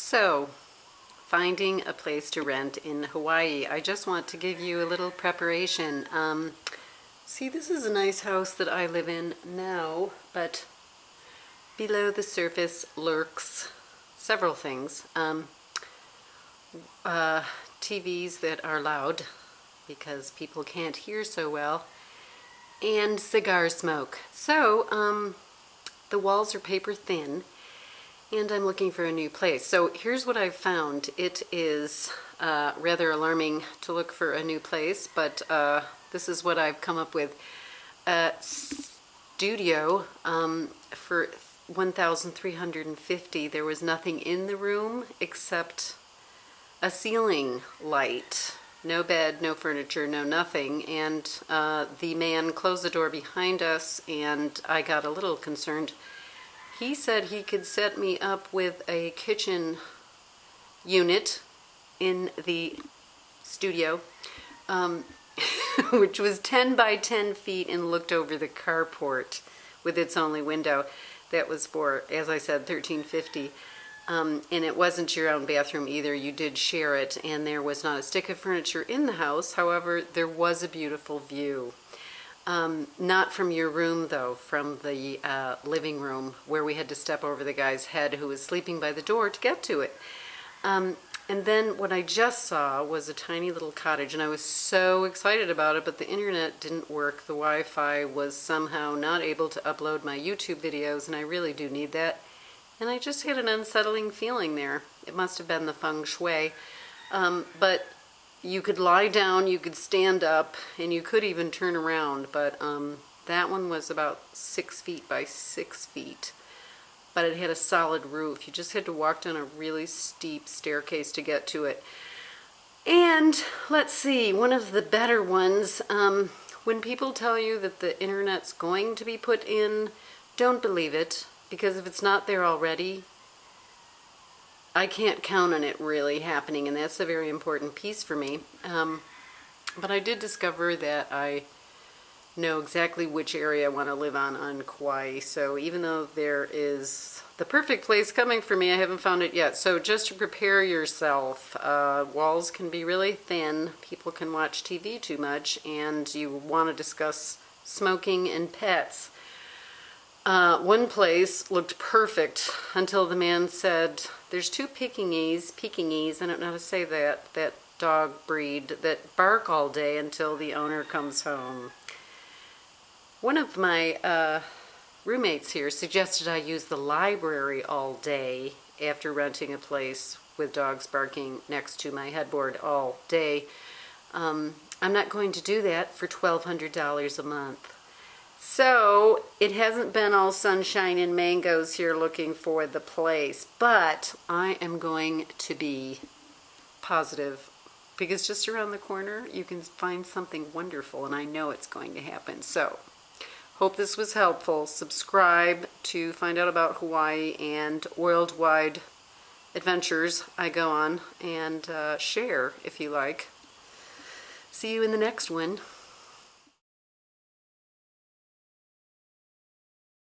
So, finding a place to rent in Hawaii. I just want to give you a little preparation. Um, see, this is a nice house that I live in now, but below the surface lurks several things. Um, uh, TVs that are loud because people can't hear so well, and cigar smoke. So, um, the walls are paper thin, and I'm looking for a new place. So here's what I've found. It is uh, rather alarming to look for a new place, but uh, this is what I've come up with. A studio um, for 1,350. There was nothing in the room except a ceiling light. No bed, no furniture, no nothing. And uh, the man closed the door behind us, and I got a little concerned he said he could set me up with a kitchen unit in the studio, um, which was 10 by 10 feet and looked over the carport with its only window. That was for, as I said, 1350. Um, and it wasn't your own bathroom either. You did share it, and there was not a stick of furniture in the house. However, there was a beautiful view. Um, not from your room, though, from the uh, living room where we had to step over the guy's head who was sleeping by the door to get to it. Um, and then what I just saw was a tiny little cottage, and I was so excited about it, but the internet didn't work. The Wi-Fi was somehow not able to upload my YouTube videos, and I really do need that. And I just had an unsettling feeling there. It must have been the feng shui. Um, but you could lie down, you could stand up, and you could even turn around, but um, that one was about six feet by six feet. But it had a solid roof. You just had to walk down a really steep staircase to get to it. And let's see, one of the better ones, um, when people tell you that the internet's going to be put in, don't believe it, because if it's not there already, I can't count on it really happening, and that's a very important piece for me. Um, but I did discover that I know exactly which area I want to live on on Kauai. So even though there is the perfect place coming for me, I haven't found it yet. So just to prepare yourself, uh, walls can be really thin. People can watch TV too much, and you want to discuss smoking and pets. Uh, one place looked perfect until the man said, there's two Pekingese, Pekingese, I don't know how to say that, that dog breed that bark all day until the owner comes home. One of my uh, roommates here suggested I use the library all day after renting a place with dogs barking next to my headboard all day. Um, I'm not going to do that for $1,200 a month. So it hasn't been all sunshine and mangoes here looking for the place, but I am going to be positive because just around the corner you can find something wonderful and I know it's going to happen. So hope this was helpful. Subscribe to find out about Hawaii and worldwide adventures I go on and uh, share if you like. See you in the next one.